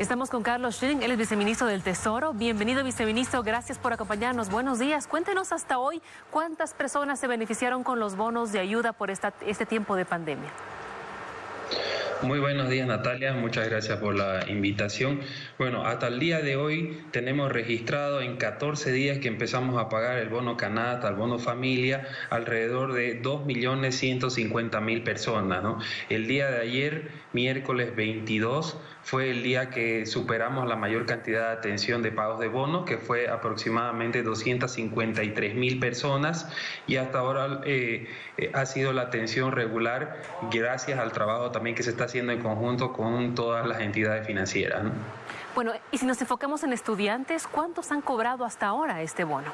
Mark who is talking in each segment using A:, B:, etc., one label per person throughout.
A: Estamos con Carlos Schilling, él es viceministro del Tesoro. Bienvenido, viceministro. Gracias por acompañarnos. Buenos días. Cuéntenos hasta hoy cuántas personas se beneficiaron con los bonos de ayuda por esta, este tiempo de pandemia.
B: Muy buenos días Natalia, muchas gracias por la invitación. Bueno, hasta el día de hoy tenemos registrado en 14 días que empezamos a pagar el bono Canata, el bono familia, alrededor de 2.150.000 personas. ¿no? El día de ayer, miércoles 22, fue el día que superamos la mayor cantidad de atención de pagos de bonos, que fue aproximadamente 253.000 personas y hasta ahora eh, eh, ha sido la atención regular gracias al trabajo también que se está haciendo en conjunto con todas las entidades financieras.
A: Bueno, y si nos enfocamos en estudiantes, ¿cuántos han cobrado hasta ahora este bono?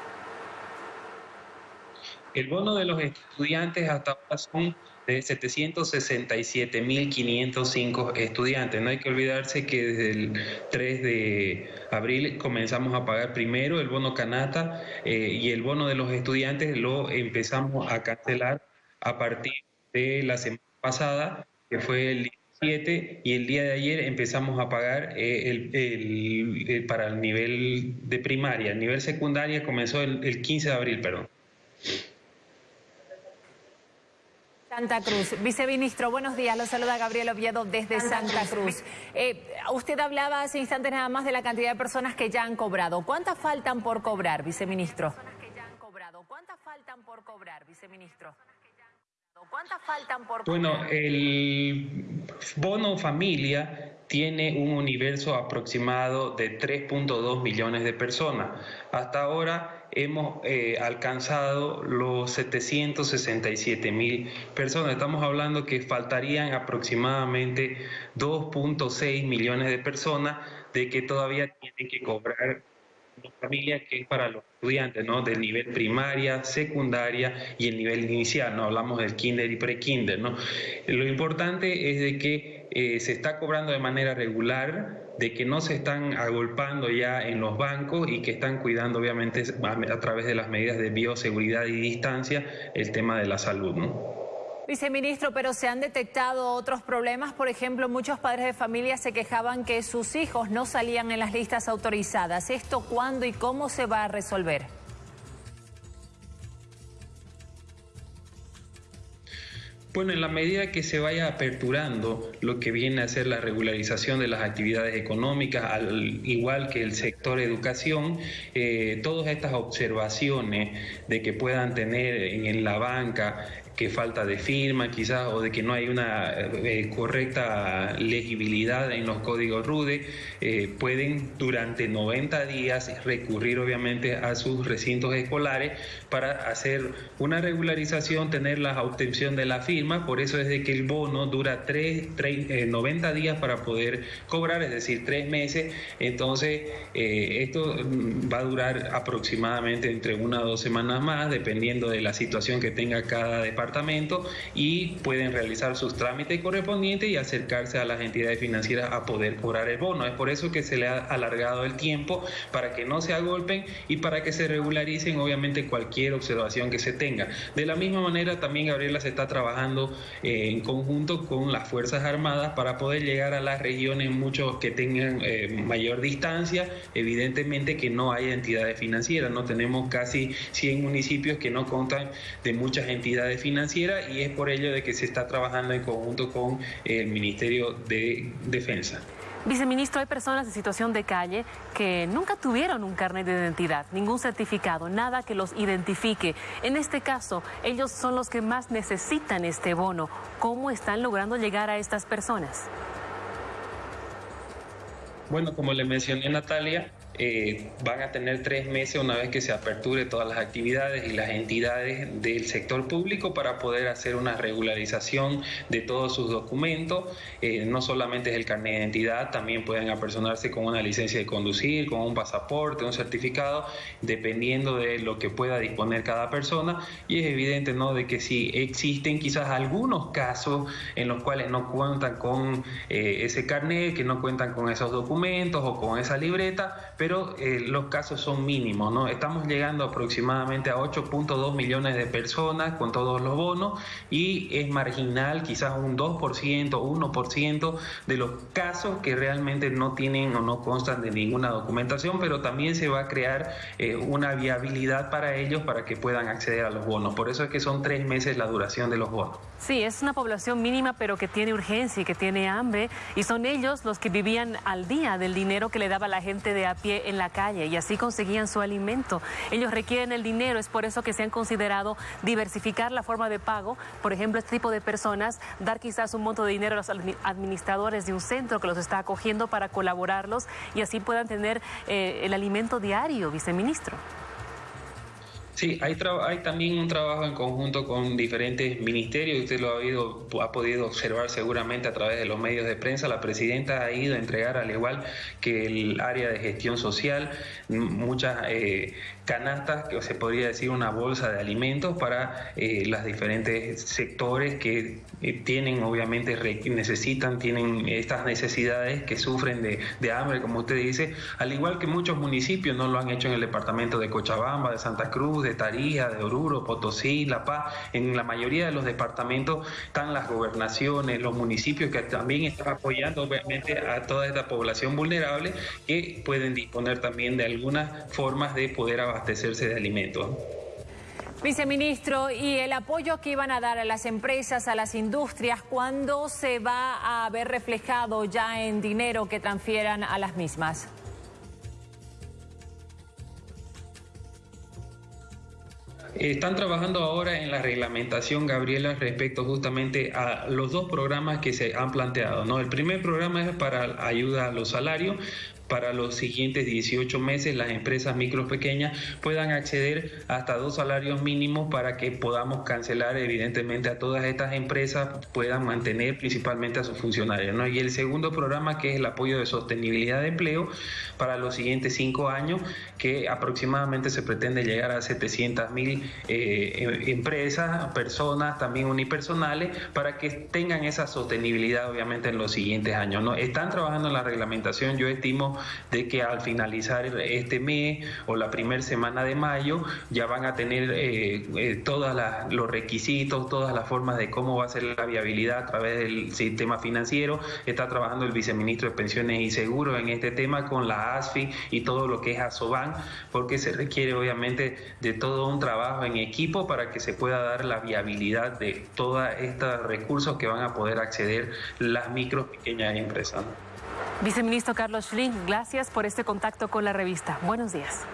B: El bono de los estudiantes hasta ahora son de 767.505 estudiantes. No hay que olvidarse que desde el 3 de abril comenzamos a pagar primero el bono Canata eh, y el bono de los estudiantes lo empezamos a cancelar a partir de la semana pasada, que fue el 17, y el día de ayer empezamos a pagar eh, el, para el nivel de primaria. El nivel secundaria comenzó el, el 15 de abril, perdón.
C: Santa Cruz. Viceministro, buenos días. Lo saluda Gabriel Oviedo desde Santa, Cruz. Eh, usted hablaba hace instantes nada más de la cantidad de personas que ya han cobrado. ¿Cuántas faltan por cobrar, viceministro? ¿Cuántas faltan por cobrar, viceministro?
B: ¿Cuántas faltan por cobrar? Bueno, el bono familia tiene un universo aproximado de 3.2 millones de personas. Hasta ahora hemos eh, alcanzado los 767 mil personas. Estamos hablando que faltarían aproximadamente 2.6 millones de personas de que todavía tienen que cobrar la familia que es para los estudiantes, ¿no? Del nivel primaria, secundaria y el nivel inicial, ¿no? Hablamos del kinder y pre-kinder, ¿no? Lo importante es de que eh, se está cobrando de manera regular, de que no se están agolpando ya en los bancos y que están cuidando obviamente a través de las medidas de bioseguridad y distancia el tema de la salud, ¿no?
C: Viceministro, pero se han detectado otros problemas. Por ejemplo, muchos padres de familia se quejaban que sus hijos no salían en las listas autorizadas. ¿Esto cuándo y cómo se va a resolver?
B: Bueno, en la medida que se vaya aperturando lo que viene a ser la regularización de las actividades económicas, al igual que el sector educación, eh, todas estas observaciones de que puedan tener en la banca que falta de firma quizás o de que no hay una eh, correcta legibilidad en los códigos RUDE, eh, pueden durante 90 días recurrir obviamente a sus recintos escolares para hacer una regularización, tener la obtención de la firma, por eso es de que el bono dura 3, 90 eh, días para poder cobrar, es decir, tres meses, entonces esto mm, va a durar aproximadamente entre una o dos semanas más, dependiendo de la situación que tenga cada departamento y pueden realizar sus trámites correspondientes y acercarse a las entidades financieras a poder cobrar el bono. Es por eso que se le ha alargado el tiempo para que no se agolpen y para que se regularicen obviamente cualquier observación que se tenga. De la misma manera también Gabriela se está trabajando eh, en conjunto con las Fuerzas Armadas para poder llegar a las regiones muchos que tengan eh, mayor distancia, evidentemente que no hay entidades financieras, no tenemos casi 100 municipios que no contan de muchas entidades financieras financiera y es por ello de que se está trabajando en conjunto con el Ministerio de Defensa.
A: Viceministro, hay personas en situación de calle que nunca tuvieron un carnet de identidad, ningún certificado, nada que los identifique. En este caso, ellos son los que más necesitan este bono. ¿Cómo están logrando llegar a estas personas?
B: Bueno, como le mencioné Natalia, eh, van a tener tres meses una vez que se aperture todas las actividades y las entidades del sector público para poder hacer una regularización de todos sus documentos. Eh, no solamente es el carnet de identidad, también pueden apersonarse con una licencia de conducir, con un pasaporte, un certificado, dependiendo de lo que pueda disponer cada persona. Y es evidente ¿no? de que si existen quizás algunos casos en los cuales no cuentan con eh, ese carnet, que no cuentan con esos documentos o con esa libreta, pero pero eh, los casos son mínimos, ¿no? Estamos llegando aproximadamente a 8.2 millones de personas con todos los bonos y es marginal, quizás un 2%, 1% de los casos que realmente no tienen o no constan de ninguna documentación, pero también se va a crear eh, una viabilidad para ellos para que puedan acceder a los bonos. Por eso es que son tres meses la duración de los bonos.
A: Sí, es una población mínima, pero que tiene urgencia y que tiene hambre, y son ellos los que vivían al día del dinero que le daba la gente de a pie en la calle, y así conseguían su alimento. Ellos requieren el dinero, es por eso que se han considerado diversificar la forma de pago. Por ejemplo, este tipo de personas, dar quizás un monto de dinero a los administradores de un centro que los está acogiendo para colaborarlos y así puedan tener eh, el alimento diario, viceministro.
B: Sí, hay, hay también un trabajo en conjunto con diferentes ministerios. Usted lo ha, oído, ha podido observar seguramente a través de los medios de prensa. La presidenta ha ido a entregar, al igual que el área de gestión social, muchas eh, canastas, que se podría decir una bolsa de alimentos para eh, los diferentes sectores que eh, tienen, obviamente, necesitan, tienen estas necesidades, que sufren de, de hambre, como usted dice, al igual que muchos municipios no lo han hecho en el departamento de Cochabamba, de Santa Cruz, de Tarija, de Oruro, Potosí, La Paz. En la mayoría de los departamentos están las gobernaciones, los municipios que también están apoyando obviamente a toda esta población vulnerable que pueden disponer también de algunas formas de poder abastecerse de alimentos.
C: Viceministro, ¿y el apoyo que iban a dar a las empresas, a las industrias, cuándo se va a ver reflejado ya en dinero que transfieran a las mismas?
B: Están trabajando ahora en la reglamentación, Gabriela, respecto justamente a los dos programas que se han planteado. ¿no? El primer programa es para ayuda a los salarios, para los siguientes 18 meses las empresas micro pequeñas puedan acceder hasta dos salarios mínimos para que podamos cancelar evidentemente a todas estas empresas puedan mantener principalmente a sus funcionarios. ¿no? Y el segundo programa que es el apoyo de sostenibilidad de empleo para los siguientes cinco años que aproximadamente se pretende llegar a 700 mil eh, em, empresas, personas también unipersonales para que tengan esa sostenibilidad obviamente en los siguientes años. ¿no? Están trabajando en la reglamentación, yo estimo de que al finalizar este mes o la primera semana de mayo ya van a tener eh, eh, todos los requisitos, todas las formas de cómo va a ser la viabilidad a través del sistema financiero. Está trabajando el viceministro de Pensiones y Seguros en este tema con la ASFI y todo lo que es ASOBAN, porque se requiere obviamente de todo un trabajo en equipo para que se pueda dar la viabilidad de todos estos recursos que van a poder acceder las micro pequeñas empresas.
A: Viceministro Carlos Schling, gracias por este contacto con la revista. Buenos días.